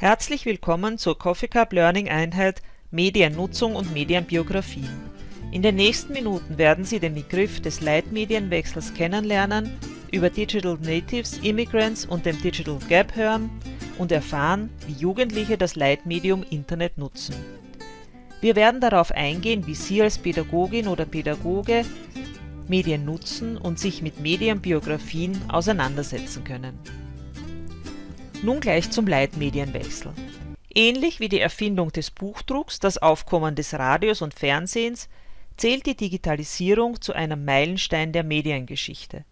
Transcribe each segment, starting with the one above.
Herzlich willkommen zur Coffee Cup Learning Einheit Mediennutzung und Medienbiografien. In den nächsten Minuten werden Sie den Begriff des Leitmedienwechsels kennenlernen, über Digital Natives, Immigrants und dem Digital Gap hören und erfahren, wie Jugendliche das Leitmedium Internet nutzen. Wir werden darauf eingehen, wie Sie als Pädagogin oder Pädagoge Medien nutzen und sich mit Medienbiografien auseinandersetzen können. Nun gleich zum Leitmedienwechsel. Ähnlich wie die Erfindung des Buchdrucks, das Aufkommen des Radios und Fernsehens, zählt die Digitalisierung zu einem Meilenstein der Mediengeschichte.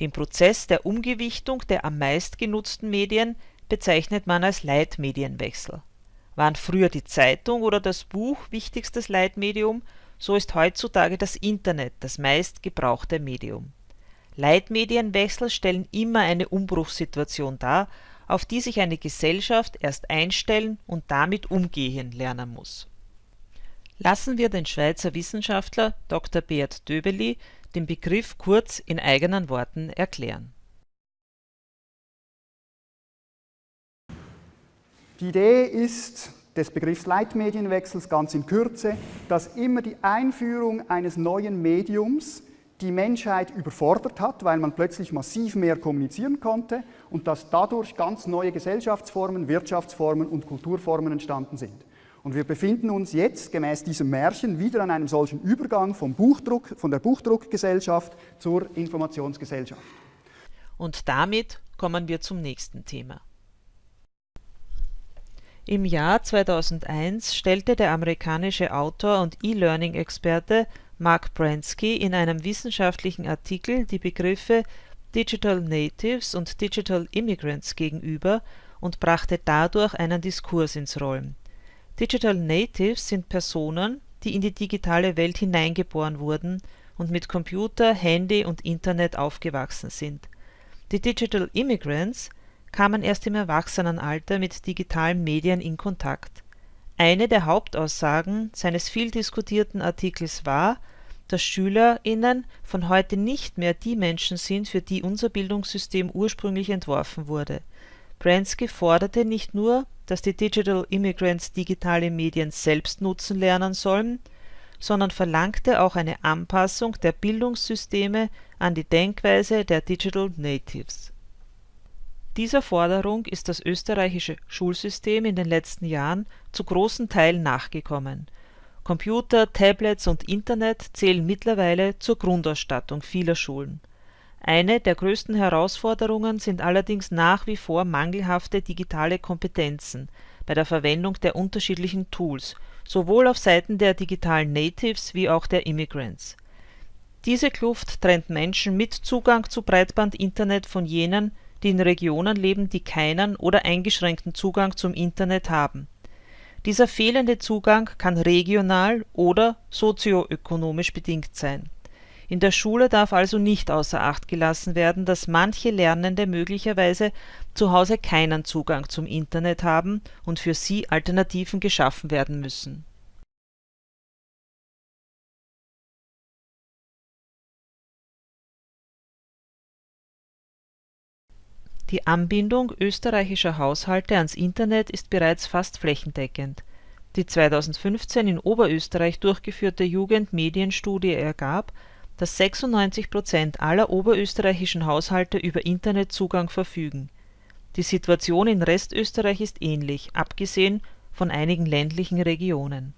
Den Prozess der Umgewichtung der am meist genutzten Medien bezeichnet man als Leitmedienwechsel. Waren früher die Zeitung oder das Buch wichtigstes Leitmedium, so ist heutzutage das Internet das meistgebrauchte Medium. Leitmedienwechsel stellen immer eine Umbruchssituation dar auf die sich eine Gesellschaft erst einstellen und damit umgehen lernen muss. Lassen wir den Schweizer Wissenschaftler Dr. Beat Döbeli den Begriff kurz in eigenen Worten erklären. Die Idee ist des Begriffs Leitmedienwechsels ganz in Kürze, dass immer die Einführung eines neuen Mediums die Menschheit überfordert hat, weil man plötzlich massiv mehr kommunizieren konnte und dass dadurch ganz neue Gesellschaftsformen, Wirtschaftsformen und Kulturformen entstanden sind. Und wir befinden uns jetzt gemäß diesem Märchen wieder an einem solchen Übergang vom Buchdruck, von der Buchdruckgesellschaft zur Informationsgesellschaft. Und damit kommen wir zum nächsten Thema. Im Jahr 2001 stellte der amerikanische Autor und E-Learning-Experte Mark Bransky in einem wissenschaftlichen Artikel die Begriffe Digital Natives und Digital Immigrants gegenüber und brachte dadurch einen Diskurs ins Rollen. Digital Natives sind Personen, die in die digitale Welt hineingeboren wurden und mit Computer, Handy und Internet aufgewachsen sind. Die Digital Immigrants kamen erst im Erwachsenenalter mit digitalen Medien in Kontakt eine der Hauptaussagen seines viel diskutierten Artikels war, dass SchülerInnen von heute nicht mehr die Menschen sind, für die unser Bildungssystem ursprünglich entworfen wurde. Bransky forderte nicht nur, dass die Digital Immigrants digitale Medien selbst nutzen lernen sollen, sondern verlangte auch eine Anpassung der Bildungssysteme an die Denkweise der Digital Natives dieser Forderung ist das österreichische Schulsystem in den letzten Jahren zu großen Teilen nachgekommen. Computer, Tablets und Internet zählen mittlerweile zur Grundausstattung vieler Schulen. Eine der größten Herausforderungen sind allerdings nach wie vor mangelhafte digitale Kompetenzen bei der Verwendung der unterschiedlichen Tools, sowohl auf Seiten der digitalen Natives wie auch der Immigrants. Diese Kluft trennt Menschen mit Zugang zu Breitbandinternet von jenen die in Regionen leben, die keinen oder eingeschränkten Zugang zum Internet haben. Dieser fehlende Zugang kann regional oder sozioökonomisch bedingt sein. In der Schule darf also nicht außer Acht gelassen werden, dass manche Lernende möglicherweise zu Hause keinen Zugang zum Internet haben und für sie Alternativen geschaffen werden müssen Die Anbindung österreichischer Haushalte ans Internet ist bereits fast flächendeckend. Die 2015 in Oberösterreich durchgeführte Jugendmedienstudie ergab, dass 96 Prozent aller oberösterreichischen Haushalte über Internetzugang verfügen. Die Situation in Restösterreich ist ähnlich, abgesehen von einigen ländlichen Regionen.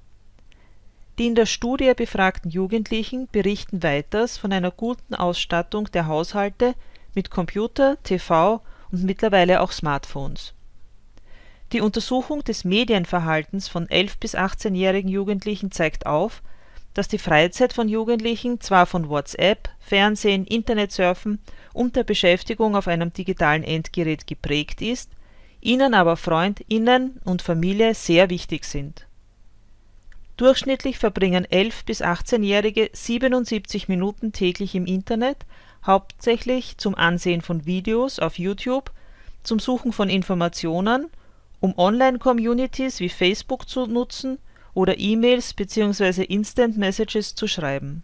Die in der Studie befragten Jugendlichen berichten weiters von einer guten Ausstattung der Haushalte mit Computer, TV und mittlerweile auch Smartphones. Die Untersuchung des Medienverhaltens von 11 bis 18-jährigen Jugendlichen zeigt auf, dass die Freizeit von Jugendlichen zwar von WhatsApp, Fernsehen, Internetsurfen und der Beschäftigung auf einem digitalen Endgerät geprägt ist, ihnen aber FreundInnen und Familie sehr wichtig sind. Durchschnittlich verbringen 11 bis 18-Jährige 77 Minuten täglich im Internet hauptsächlich zum Ansehen von Videos auf YouTube, zum Suchen von Informationen, um Online-Communities wie Facebook zu nutzen oder E-Mails bzw. Instant Messages zu schreiben.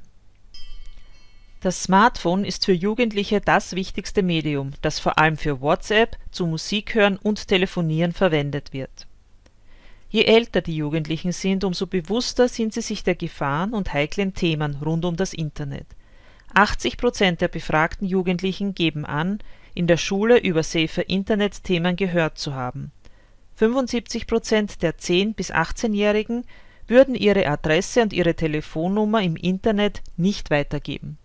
Das Smartphone ist für Jugendliche das wichtigste Medium, das vor allem für WhatsApp, zu Musik hören und Telefonieren verwendet wird. Je älter die Jugendlichen sind, umso bewusster sind sie sich der Gefahren und heiklen Themen rund um das Internet. 80 Prozent der befragten Jugendlichen geben an, in der Schule über Safer-Internet-Themen gehört zu haben. 75 Prozent der 10 bis 18-Jährigen würden ihre Adresse und ihre Telefonnummer im Internet nicht weitergeben.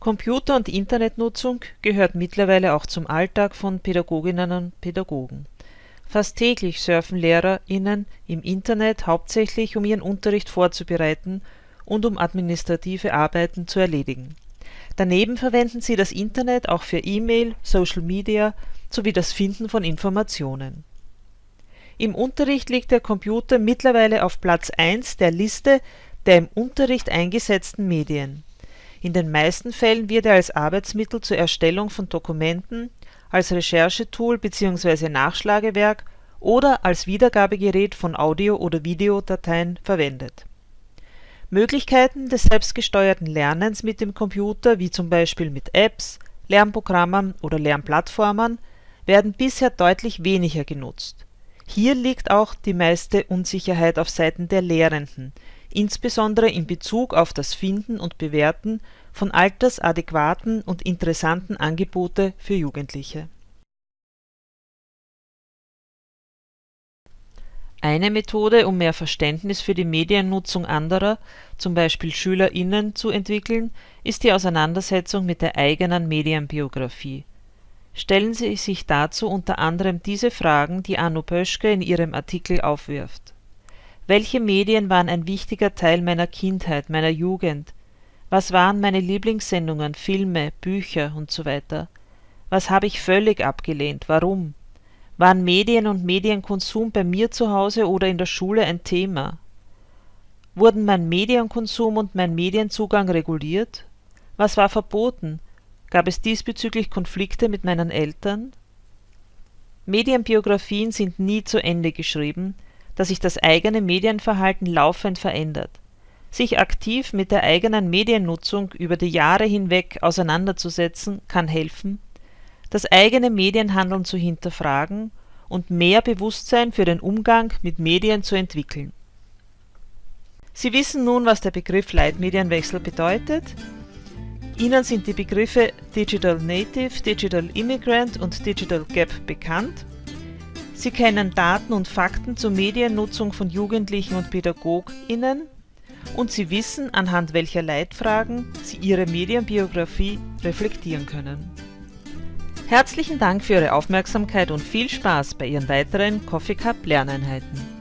Computer und Internetnutzung gehört mittlerweile auch zum Alltag von Pädagoginnen und Pädagogen. Fast täglich surfen LehrerInnen im Internet hauptsächlich, um ihren Unterricht vorzubereiten und um administrative Arbeiten zu erledigen. Daneben verwenden sie das Internet auch für E-Mail, Social Media sowie das Finden von Informationen. Im Unterricht liegt der Computer mittlerweile auf Platz 1 der Liste der im Unterricht eingesetzten Medien. In den meisten Fällen wird er als Arbeitsmittel zur Erstellung von Dokumenten, als Recherchetool bzw. Nachschlagewerk oder als Wiedergabegerät von Audio oder Videodateien verwendet. Möglichkeiten des selbstgesteuerten Lernens mit dem Computer wie zum Beispiel mit Apps, Lernprogrammen oder Lernplattformen werden bisher deutlich weniger genutzt. Hier liegt auch die meiste Unsicherheit auf Seiten der Lehrenden, insbesondere in Bezug auf das Finden und Bewerten von altersadäquaten und interessanten Angebote für Jugendliche. Eine Methode, um mehr Verständnis für die Mediennutzung anderer, zum Beispiel SchülerInnen, zu entwickeln, ist die Auseinandersetzung mit der eigenen Medienbiografie. Stellen Sie sich dazu unter anderem diese Fragen, die Anno Pöschke in ihrem Artikel aufwirft. Welche Medien waren ein wichtiger Teil meiner Kindheit, meiner Jugend? Was waren meine Lieblingssendungen, Filme, Bücher usw.? Was habe ich völlig abgelehnt, warum? Waren Medien und Medienkonsum bei mir zu Hause oder in der Schule ein Thema? Wurden mein Medienkonsum und mein Medienzugang reguliert? Was war verboten? Gab es diesbezüglich Konflikte mit meinen Eltern? Medienbiografien sind nie zu Ende geschrieben, dass sich das eigene Medienverhalten laufend verändert. Sich aktiv mit der eigenen Mediennutzung über die Jahre hinweg auseinanderzusetzen, kann helfen, das eigene Medienhandeln zu hinterfragen und mehr Bewusstsein für den Umgang mit Medien zu entwickeln. Sie wissen nun, was der Begriff Leitmedienwechsel bedeutet. Ihnen sind die Begriffe Digital Native, Digital Immigrant und Digital Gap bekannt Sie kennen Daten und Fakten zur Mediennutzung von Jugendlichen und PädagogInnen und Sie wissen, anhand welcher Leitfragen Sie Ihre Medienbiografie reflektieren können. Herzlichen Dank für Ihre Aufmerksamkeit und viel Spaß bei Ihren weiteren Coffee Cup Lerneinheiten.